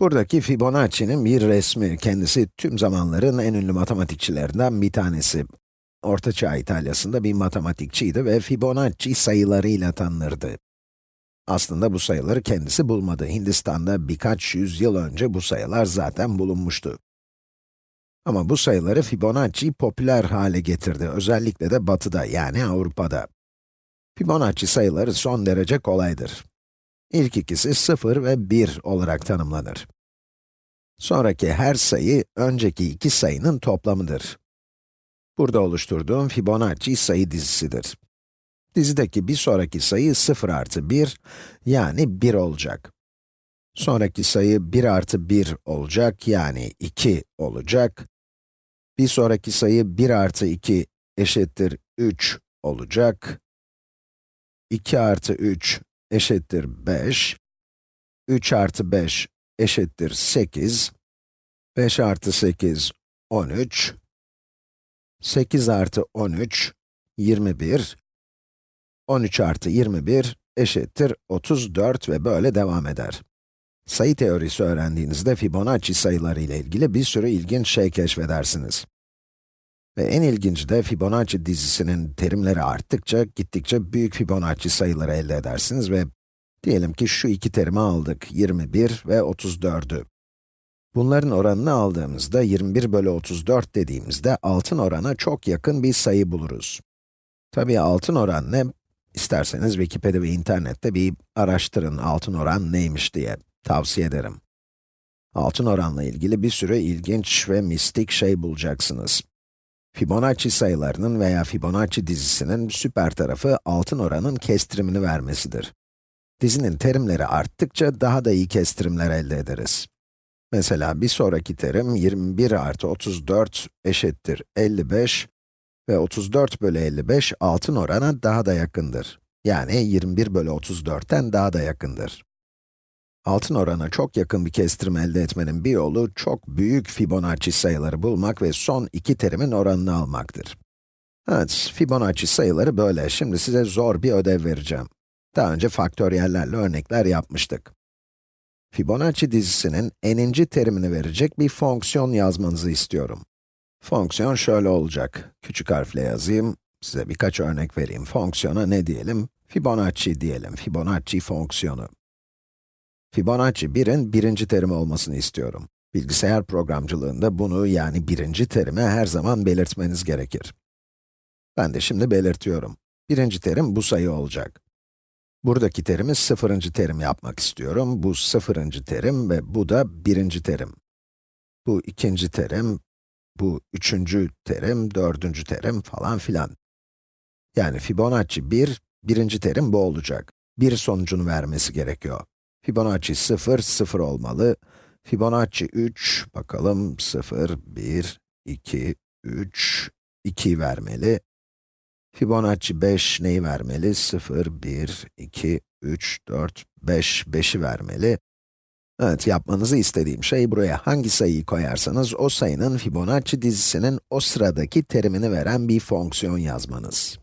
Buradaki Fibonacci'nin bir resmi, kendisi tüm zamanların en ünlü matematikçilerinden bir tanesi. Orta Çağ İtalya'sında bir matematikçiydi ve Fibonacci sayılarıyla tanınırdı. Aslında bu sayıları kendisi bulmadı. Hindistan'da birkaç yüzyıl önce bu sayılar zaten bulunmuştu. Ama bu sayıları Fibonacci popüler hale getirdi, özellikle de batıda, yani Avrupa'da. Fibonacci sayıları son derece kolaydır. İlk ikisi 0 ve 1 olarak tanımlanır. Sonraki her sayı, önceki iki sayının toplamıdır. Burada oluşturduğum Fibonacci sayı dizisidir. Dizideki bir sonraki sayı 0 artı 1, yani 1 olacak. Sonraki sayı 1 artı 1 olacak, yani 2 olacak. Bir sonraki sayı 1 artı 2 eşittir 3 olacak. 2 artı 3 eşittir 5. 3 artı 5 eşittir 8. 5 artı 8, 13. 8 artı 13, 21. 13 artı 21 eşittir 34 ve böyle devam eder. Sayı teorisi öğrendiğinizde Fibonacci sayıları ile ilgili bir sürü ilginç şey keşfedersiniz. Ve en ilginci de Fibonacci dizisinin terimleri arttıkça, gittikçe büyük Fibonacci sayıları elde edersiniz ve diyelim ki şu iki terimi aldık, 21 ve 34'ü. Bunların oranını aldığımızda, 21 bölü 34 dediğimizde, altın orana çok yakın bir sayı buluruz. Tabii altın oran ne? İsterseniz Wikipedia ve internette bir araştırın altın oran neymiş diye, tavsiye ederim. Altın oranla ilgili bir sürü ilginç ve mistik şey bulacaksınız. Fibonacci sayılarının veya Fibonacci dizisinin süper tarafı altın oranın kestirimini vermesidir. Dizinin terimleri arttıkça daha da iyi kestirimler elde ederiz. Mesela bir sonraki terim 21 artı 34 eşittir 55 ve 34 bölü 55 altın orana daha da yakındır. Yani 21 bölü 34'ten daha da yakındır. Altın orana çok yakın bir kestirim elde etmenin bir yolu, çok büyük Fibonacci sayıları bulmak ve son iki terimin oranını almaktır. Evet, Fibonacci sayıları böyle. Şimdi size zor bir ödev vereceğim. Daha önce faktöriyellerle örnekler yapmıştık. Fibonacci dizisinin n'inci terimini verecek bir fonksiyon yazmanızı istiyorum. Fonksiyon şöyle olacak. Küçük harfle yazayım, size birkaç örnek vereyim. Fonksiyona ne diyelim? Fibonacci diyelim, Fibonacci fonksiyonu. Fibonacci 1'in birinci terimi olmasını istiyorum. Bilgisayar programcılığında bunu, yani birinci terimi her zaman belirtmeniz gerekir. Ben de şimdi belirtiyorum. Birinci terim bu sayı olacak. Buradaki terimi sıfırıncı terim yapmak istiyorum. Bu sıfırıncı terim ve bu da birinci terim. Bu ikinci terim, bu üçüncü terim, dördüncü terim falan filan. Yani Fibonacci 1, birinci terim bu olacak. Bir sonucunu vermesi gerekiyor. Fibonacci 0, 0 olmalı. Fibonacci 3, bakalım 0, 1, 2, 3, 2 vermeli. Fibonacci 5 neyi vermeli? 0, 1, 2, 3, 4, 5, 5'i vermeli. Evet, yapmanızı istediğim şey buraya hangi sayıyı koyarsanız o sayının Fibonacci dizisinin o sıradaki terimini veren bir fonksiyon yazmanız.